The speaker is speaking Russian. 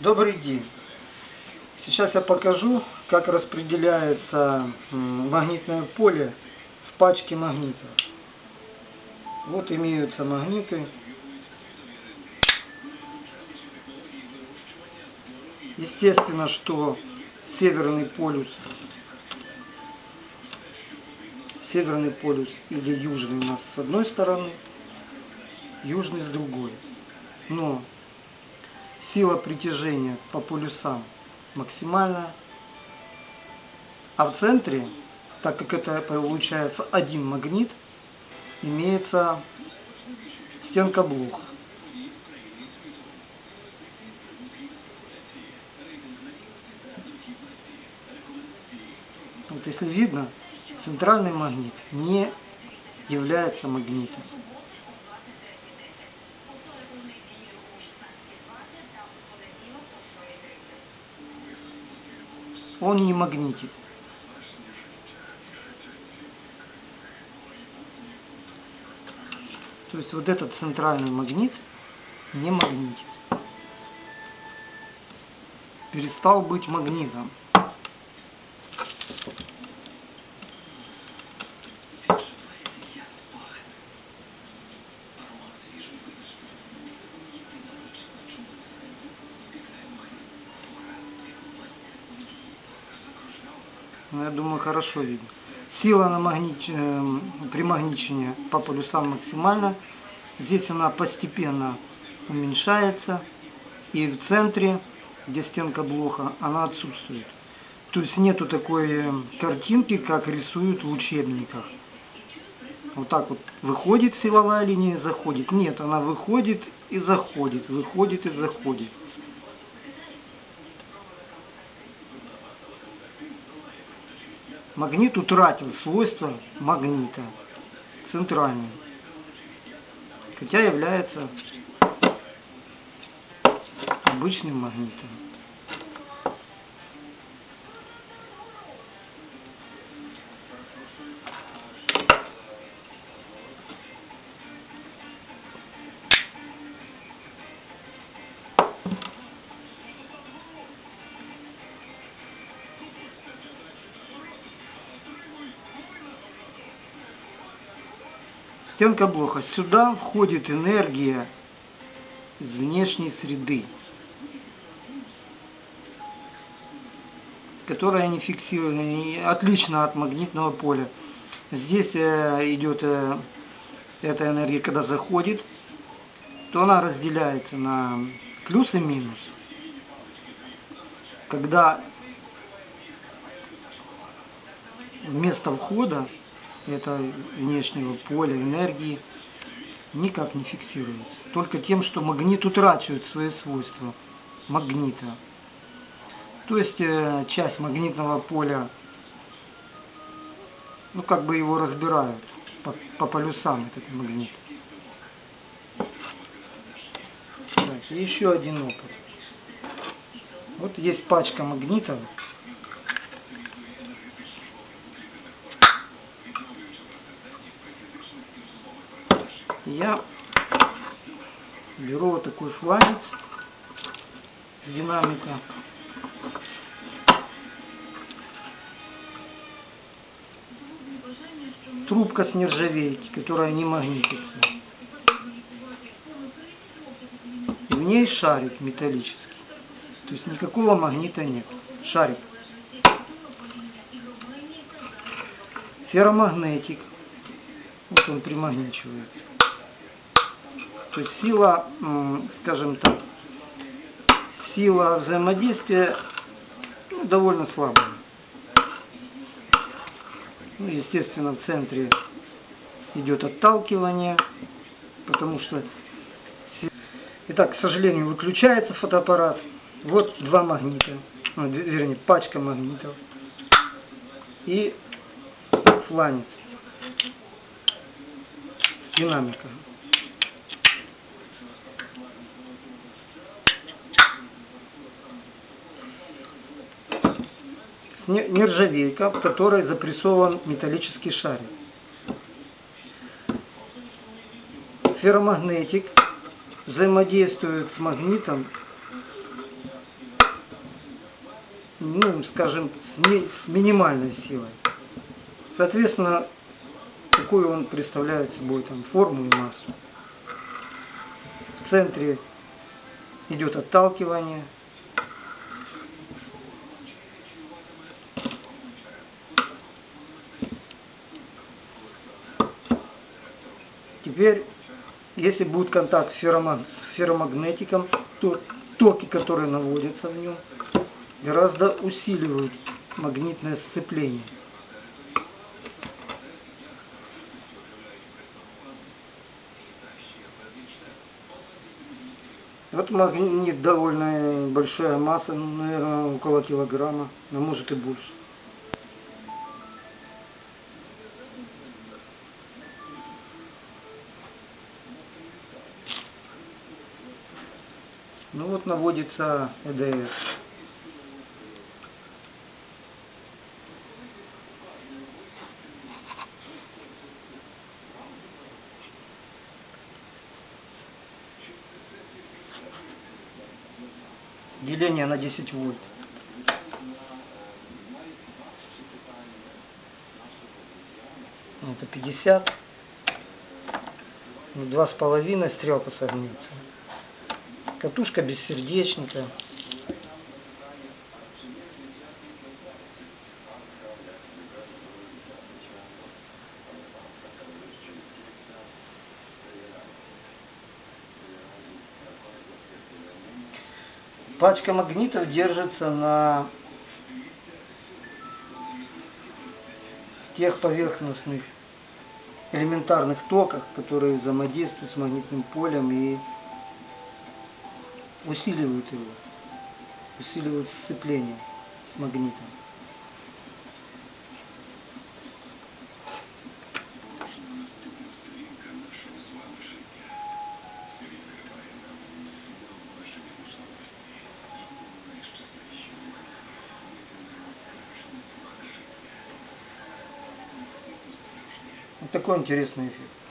Добрый день. Сейчас я покажу, как распределяется магнитное поле в пачке магнитов. Вот имеются магниты. Естественно, что северный полюс, северный полюс или южный у нас с одной стороны, южный с другой. Но сила притяжения по полюсам максимальная. А в центре, так как это получается один магнит, имеется стенка блока. Вот если видно, центральный магнит не является магнитом. Он не магнитит. То есть вот этот центральный магнит не магнитит. Перестал быть магнитом. Ну, я думаю, хорошо видно. Сила на магнит... э, примагничения по полюсам максимальна. Здесь она постепенно уменьшается. И в центре, где стенка блока, она отсутствует. То есть нету такой э, картинки, как рисуют в учебниках. Вот так вот выходит силовая линия, заходит. Нет, она выходит и заходит, выходит и заходит. Магнит утратил свойства магнита, центральный, хотя является обычным магнитом. Стенка блока. Сюда входит энергия из внешней среды, которая не фиксирована, отлично от магнитного поля. Здесь э, идет э, эта энергия, когда заходит, то она разделяется на плюс и минус. Когда вместо входа этого внешнего поля энергии никак не фиксируется. Только тем, что магнит утрачивает свои свойства магнита. То есть э, часть магнитного поля, ну как бы его разбирают по, по полюсам этот магнит. Так, и еще один опыт. Вот есть пачка магнитов. Я беру вот такой фланец динамика. Трубка с нержавейки, которая не магнитится. И в ней шарик металлический. То есть никакого магнита нет. Шарик. Ферромагнетик. Вот он примагничивается. То есть сила, скажем так, сила взаимодействия ну, довольно слабая. Ну, естественно, в центре идет отталкивание, потому что... Итак, к сожалению, выключается фотоаппарат. Вот два магнита, ну, вернее, пачка магнитов и фланец, динамика. не- нержавейка, в которой запрессован металлический шарик. Ферромагнетик взаимодействует с магнитом ну, скажем, с, ми- с минимальной силой. Соответственно, какую он представляет собой там форму и массу. В центре идет отталкивание. Теперь, если будет контакт с феррома- с ферромагнетиком, то токи, которые наводятся в нем, гораздо усиливают магнитное сцепление. Вот магнит довольно большая масса, наверное, около килограмма, а может и больше. Ну вот наводится ЭДС. Деление на 10 вольт. Это 50. Ну, Два с половиной стрелка согнется. Катушка без сердечника. Пачка магнитов держится на тех поверхностных элементарных токах, которые взаимодействуют с магнитным полем и усиливают его, усиливают сцепление с магнитом. Вот такой интересный эффект.